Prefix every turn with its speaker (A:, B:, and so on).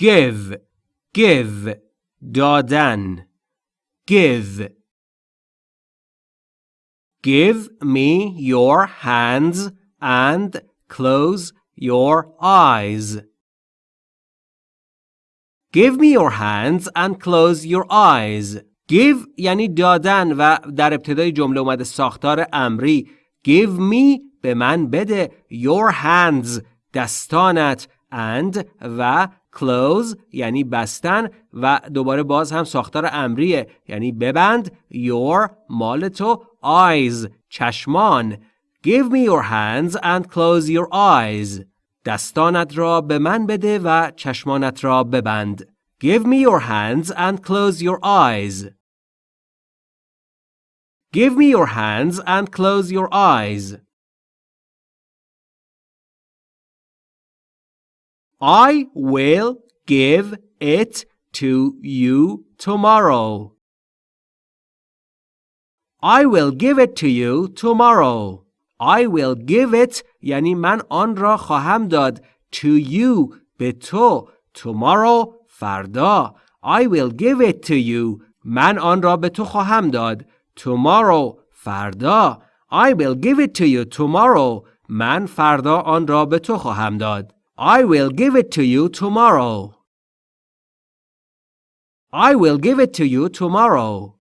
A: give give دادن give Give me your hands and close your eyes. Give me your hands and close your eyes. Give یعنی دادن و در ابتدای جمله اومده ساختار امری. Give me به من بده your hands دستانت and و close یعنی بستن و دوباره باز هم ساختار امریه یعنی ببند your مال تو eyes چشمان give me your hands and close your eyes دستانت را به من بده و چشمانت را ببند give me your hands and close your eyes give me your hands and close your eyes I will give it to you tomorrow. I will give it to you tomorrow. I will give it یعنی من آن را خواهم داد to you به تو tomorrow فردا I will give it to you من آن را به تو خواهم داد tomorrow فردا I will give it to you tomorrow من فردا آن را به تو خواهم داد I will give it to you tomorrow. I will give it to you tomorrow.